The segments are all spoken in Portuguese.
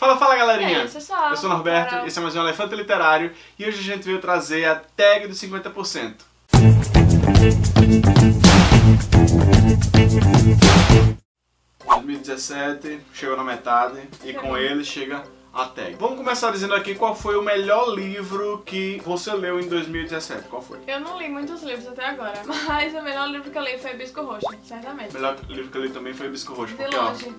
Fala, fala galerinha! Sabe. Eu sou o Norberto, Carol. esse é mais um Elefante Literário e hoje a gente veio trazer a tag dos 50%. Em 2017, chegou na metade e com ele chega a tag. Vamos começar dizendo aqui qual foi o melhor livro que você leu em 2017. Qual foi? Eu não li muitos livros até agora, mas o melhor livro que eu li foi Bisco Roxo, certamente. O melhor livro que eu li também foi Bisco Roxo, De porque ó, longe.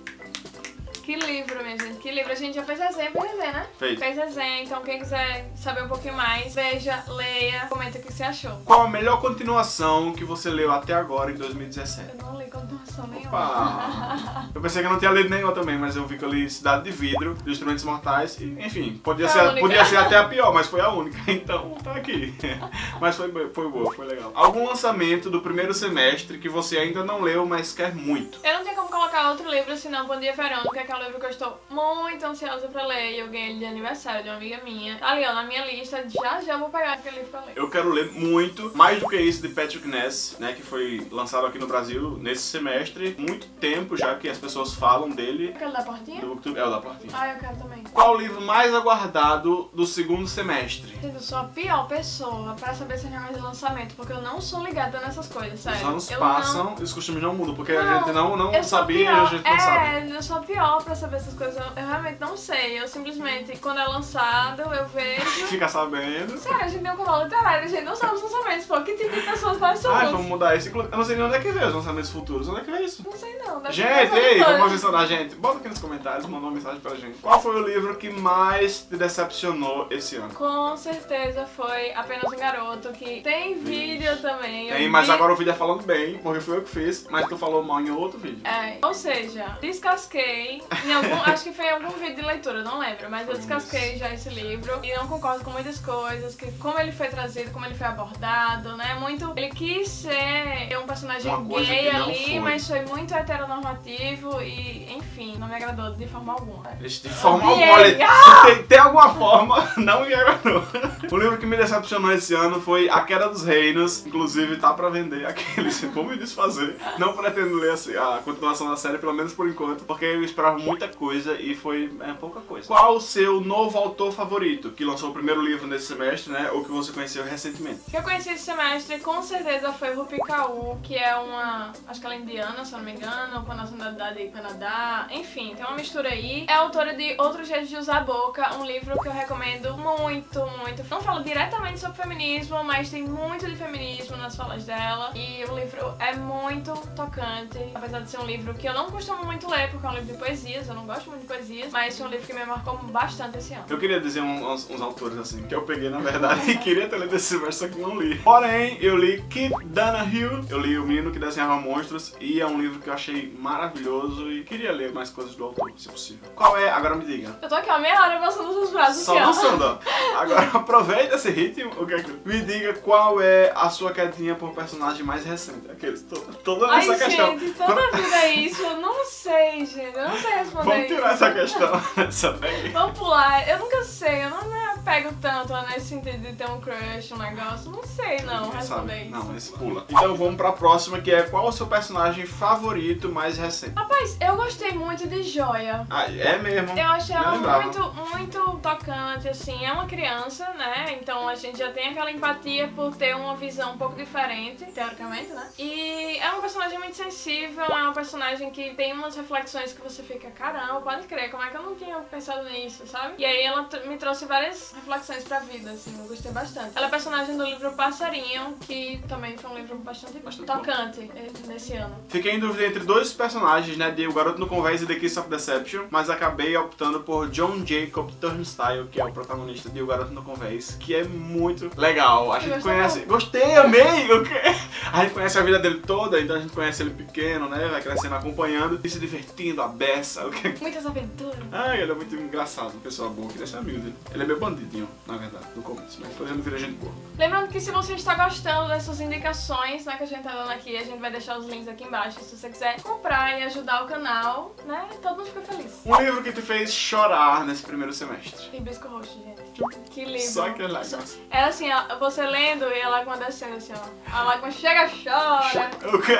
Que livro, minha gente, que livro. A gente já fez resenha, fez resenha, né? Fez. Fez resenha, então quem quiser saber um pouquinho mais, veja, leia, comenta o que você achou. qual a melhor continuação que você leu até agora em 2017? Eu não li continuação nenhuma. Opa! Eu pensei que eu não tinha lido nenhuma também, mas eu vi que eu li Cidade de Vidro, dos Instrumentos Mortais, e enfim, podia, ser, podia ser até a pior, mas foi a única, então tá aqui. Mas foi, foi boa, foi legal. Algum lançamento do primeiro semestre que você ainda não leu, mas quer muito? Eu não tenho como colocar outro livro senão Bom Dia Verônica, que é um livro que eu estou muito ansiosa pra ler. e Eu ganhei ele de aniversário de uma amiga minha. Tá ali, ó, na minha lista. Já já vou pegar aquele livro pra ler. Eu quero ler muito, mais do que isso, de Patrick Ness, né, que foi lançado aqui no Brasil nesse semestre. Muito tempo já que as pessoas falam dele. Aquele da portinha? Do é o da Portinha. Ah, eu quero também. Qual o livro mais aguardado do segundo semestre? Gente, eu sou a pior pessoa pra saber se é negócio de lançamento, porque eu não sou ligada nessas coisas, sério. Os anos eu passam e os costumes não mudam, porque a Não, gente não, não sabia e a gente não é, sabe. eu sou a pior pra saber essas coisas. Eu, realmente não sei. Eu simplesmente, quando é lançado, eu vejo. Fica sabendo. Sério, a gente tem um canal literário, a gente não sabe os lançamentos, pô. Que tipo de pessoas nós somos? Ai, vamos mudar isso. Eu não sei nem onde é que vê os lançamentos futuros. Onde é que vê isso? Não sei não. Gente, ei, vamos adicionar, gente. Bota aqui nos comentários, manda uma mensagem pra gente. Qual foi o livro que mais te decepcionou esse ano? Com certeza foi apenas um garoto que tem vídeo também. Tem, mas vi- agora o vídeo é falando bem, porque foi eu que fiz, mas tu falou mal em outro vídeo. É, ou seja, descasquei algum, acho que foi em algum vídeo de leitura, não lembro, mas eu Foi descasquei já esse livro e não concordo com muitas coisas, que como ele foi trazido, como ele foi abordado, né? Muito. Ele quis ser um personagem Uma gay ali, foi. mas foi muito heteronormativo e, enfim, não me agradou de forma alguma. De forma alguma, olha, se tem, tem alguma forma, não me agradou. O livro que me decepcionou esse ano foi A Queda dos Reinos. Inclusive, tá pra vender aqueles. Vou me desfazer. Não pretendo ler assim, a continuação da série, pelo menos por enquanto, porque eu esperava muita coisa e foi é, pouca coisa. Qual o seu novo autor favorito? Que lançou o primeiro livro nesse semestre, né? Ou que você conheceu recentemente? que eu conheci esse semestre com certeza foi Rupi Kaur, que é uma. Acho que ela é indiana, se eu não me engano, com nacionalidade Canadá. Enfim, tem uma mistura aí. É autora de Outro Jeito de Usar a Boca, um livro que eu recomendo muito, muito. Não fala diretamente sobre feminismo, mas tem muito de feminismo nas falas dela. E o livro é muito tocante. Apesar de ser um livro que eu não costumo muito ler, porque é um livro de poesias, eu não gosto muito de poesias, mas foi um livro que me marcou bastante esse ano. Eu queria dizer um- uns, uns autores assim, que eu peguei na verdade e queria ter lido esse verso, só que não li. Porém, eu li Keith Donahue, eu li O Menino que Desenhava Monstros, e é um livro que eu achei maravilhoso e queria ler mais coisas do autor, se possível. Qual é? Agora me diga. Eu tô aqui, ó, meia hora passando os braços Só dançando, ó. Agora aproveita esse ritmo. O que é que... Me diga qual é a sua quedinha por personagem mais recente. Aqueles, to- toda Ai, essa questão. gente, toda vida é isso. Eu não sei, gente. Eu não sei responder Vamos tirar isso. essa questão. Vamos pular. Eu nunca sei. Eu não me apego tanto nesse sentido de ter um crush, um negócio. Não sei, não, Ninguém responder isso. Não, esse pula. Então vamos pra próxima, que é qual o seu personagem favorito mais recente? Rapaz, eu gostei muito de Joia. Ah, é mesmo? Eu achei ela muito, muito tocante, assim. É uma criança, né? Então a gente já tem aquela empatia por ter uma visão um pouco diferente, teoricamente, né? E é uma personagem muito sensível, é uma personagem que tem umas reflexões que você fica, caramba, pode crer, como é que eu não tinha pensado nisso, sabe? E aí ela me trouxe várias reflexões pra vida, assim, eu gostei bastante. Ela é personagem do livro Passarinho, que também foi um livro bastante, Bastante tocante eh, nesse ano. Fiquei em dúvida entre dois personagens, né? De O Garoto no Convés e The Kiss of Deception, mas acabei optando por John Jacob Turnstile, que é o protagonista de O Garoto no Convés, que é muito legal. A gente conhece. Gostei, amei! O quê? A gente conhece a vida dele toda, então a gente conhece ele pequeno, né? Vai crescendo acompanhando e se divertindo, a beça. O quê? Muitas aventuras. Ai, ele é muito engraçado, pessoa boa, queria ser amigo dele. Ele é meio bandidinho, na verdade, no começo, mas depois ele vira gente boa. Lembrando que se você está gostando dessas indicações né, que a gente tá dando aqui, a gente vai deixar os links aqui embaixo. Se você quiser comprar e ajudar o canal, né? Todo mundo fica feliz. Um livro que te fez chorar nesse primeiro semestre. Hibisco roxo, gente. Que livro. Só aquele lágrimas. É assim, você lendo e a lágrima descendo assim, ó. A lágrima chega, chora. O quê?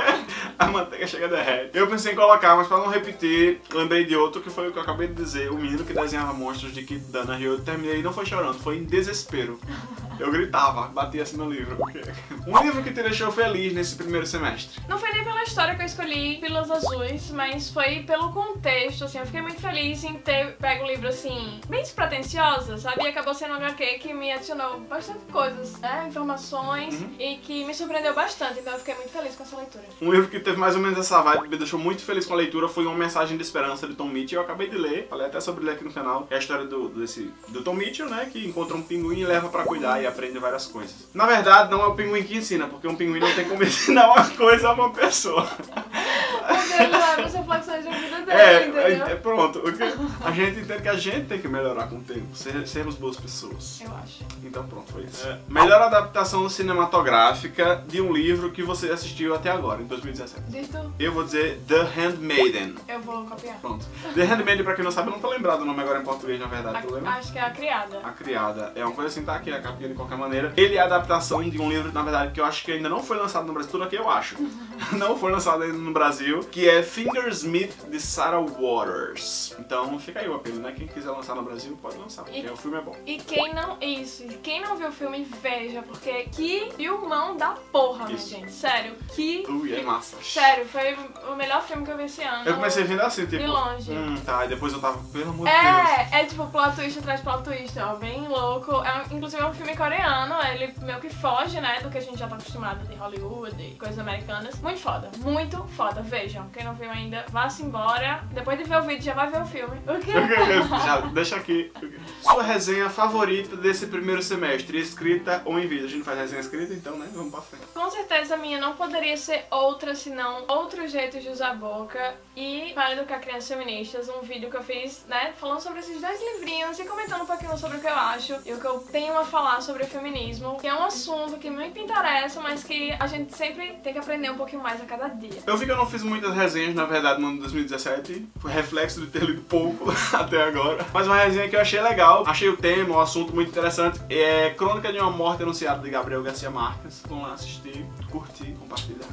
A manteiga chega derrete. Eu pensei em colocar, mas pra não repetir, lembrei de outro que foi o que eu acabei de dizer. O menino que desenhava monstros de Kit Dana Rio. Eu terminei e não foi chorando, foi em desespero. Eu gritava, batia assim no livro. Um livro que te deixou feliz nesse primeiro semestre. Não foi nem pela história que eu escolhi Pílulas Azuis, mas foi pelo contexto, assim. Eu fiquei muito feliz em ter pego o livro, assim, bem despretensiosa, sabe? E acabou sendo um HQ que me adicionou bastante coisas, né? Informações Uhum. e que me surpreendeu bastante. Então eu fiquei muito feliz com essa leitura. Um livro que teve mais ou menos essa vibe, me deixou muito feliz com a leitura, foi Uma Mensagem de Esperança de Tom Mitchell. Eu acabei de ler, falei até sobre ele aqui no canal. É a história do, desse, do Tom Mitchell, né? Que encontra um pinguim e leva pra cuidar e aprende várias coisas. Na verdade, não é o pinguim que ensina, porque um pinguim não tem como ensinar uma coisa a uma pessoa. Leva as reflexões da vida dele, É, entendeu? é, é pronto. Que- A gente entende que a gente tem que melhorar com o tempo, ser- sermos boas pessoas. Eu acho. Então pronto, foi isso. Melhor adaptação cinematográfica de um livro que você assistiu até agora, em 2017. Diz tu, Eu vou dizer The Handmaiden. eu vou copiar. Pronto. The Handmaiden, pra quem não sabe, eu não tô lembrado o nome agora em português, na verdade, tu A- lembra? acho que é a criada. A Criada. É uma coisa assim, tá aqui, a capinha de qualquer maneira. Ele é a adaptação de um livro, na verdade, que eu acho que ainda não foi lançado no Brasil. Tudo aqui eu acho. não foi lançado ainda no Brasil. Que é Fingersmith, de Sarah Waters. Então fica aí o apelo, né? Quem quiser lançar no Brasil, pode lançar, porque E- o filme é bom. E quem não. Isso, e quem não viu o filme, veja, porque que filmão da porra, minha gente. Sério, que. Ui, é massa. Sério, foi o melhor filme que eu vi esse ano. Eu comecei vendo assim, tipo... De longe. Hum, tá. E depois eu tava, pelo amor de Deus. É, é tipo plot twist atrás de plot twist, ó, bem louco. É, inclusive é um filme coreano, ele meio que foge, né, do que a gente já tá acostumado de Hollywood e coisas americanas. Muito foda, muito foda, vejam. Quem não viu ainda, vá-se embora. Depois de ver o vídeo, já vai ver o filme. O quê? Já, deixa aqui. Sua resenha favorita desse primeiro semestre, escrita ou em vídeo? A gente faz resenha escrita, então, né? Vamos pra frente. Com certeza a minha não poderia ser outra senão outros jeitos de usar a boca e para educar crianças feministas, um vídeo que eu fiz, né, falando sobre esses dois livrinhos e comentando um pouquinho sobre o que eu acho e o que eu tenho a falar sobre o feminismo, que é um assunto que muito me interessa, mas que a gente sempre tem que aprender um pouquinho mais a cada dia. Eu vi que eu não fiz muitas resenhas, na verdade, no ano de 2017. Foi reflexo de ter lido pouco até agora. Mas uma resenha que eu achei legal. Achei o tema, o assunto muito interessante. É Crônica de uma Morte Anunciada de Gabriel Garcia Marques. Vão lá assistir, curtir, compartilhar.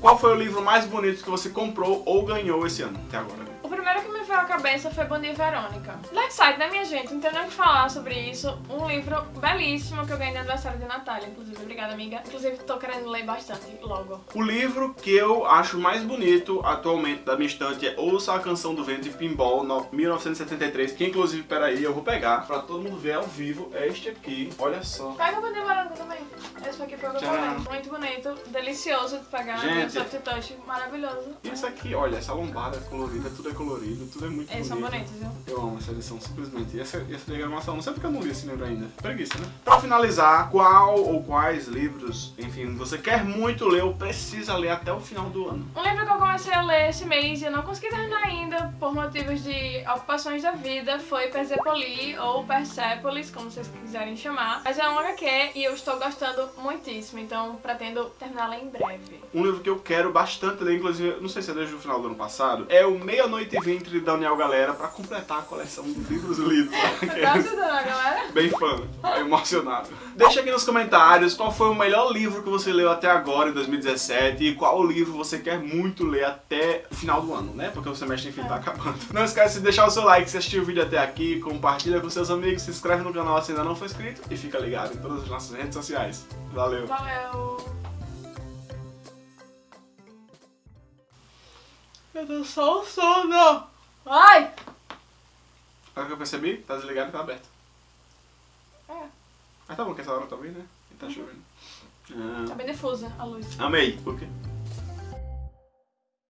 Qual foi o livro mais bonito que você comprou ou ganhou esse ano? Até agora. O primeiro que me veio à cabeça foi Bom Dia Verônica. Dark Side, né, minha gente? Não tem nem o que falar sobre isso. Um livro belíssimo que eu ganhei no aniversário de Natália, inclusive. Obrigada, amiga. Inclusive, tô querendo ler bastante logo. O livro que eu acho mais bonito atualmente da minha estante é Ouça a Canção do Vento de Pinball, no- 1973. Que inclusive, peraí, eu vou pegar pra todo mundo ver ao vivo. É este aqui. Olha só. Pega o Bom Dia Verônica também. Esse aqui foi o que eu falei. Muito bonito, delicioso de pegar. Gente. Soft touch, maravilhoso. E isso aqui, olha, essa lombada é colorida, tudo é colorido, tudo é muito Eles são bonito. bonitos, viu? Eu amo essa edição, simplesmente. E essa, essa diagramação, não sei porque eu não li esse livro ainda. Preguiça, né? Pra finalizar, qual ou quais livros, enfim, você quer muito ler ou precisa ler até o final do ano? Um livro que eu comecei a ler esse mês e eu não consegui terminar ainda por motivos de ocupações da vida foi Persepoli ou Persepolis, como vocês quiserem chamar. Mas é um HQ e eu estou gostando muitíssimo, então pretendo terminá-la em breve. Um livro que eu quero bastante ler, inclusive, não sei se é desde o final do ano passado, é o Meia-Noite e De Daniel Galera, pra completar a coleção de livros lidos. Você tá ajudando a galera? Bem fã, emocionado. Deixa aqui nos comentários qual foi o melhor livro que você leu até agora, em 2017, e qual livro você quer muito ler até o final do ano, né? Porque o semestre, enfim, tá acabando. Não esquece de deixar o seu like se assistiu o vídeo até aqui, compartilha com seus amigos, se inscreve no canal se ainda não for inscrito e fica ligado em todas as nossas redes sociais. Valeu! Valeu! Eu tô só o sono! Ai! Agora que eu percebi, tá desligado e tá aberto. É, Mas tá bom que essa hora tá bem, né? E tá chovendo. tá Ah, bem difusa a luz. amei. Por quê?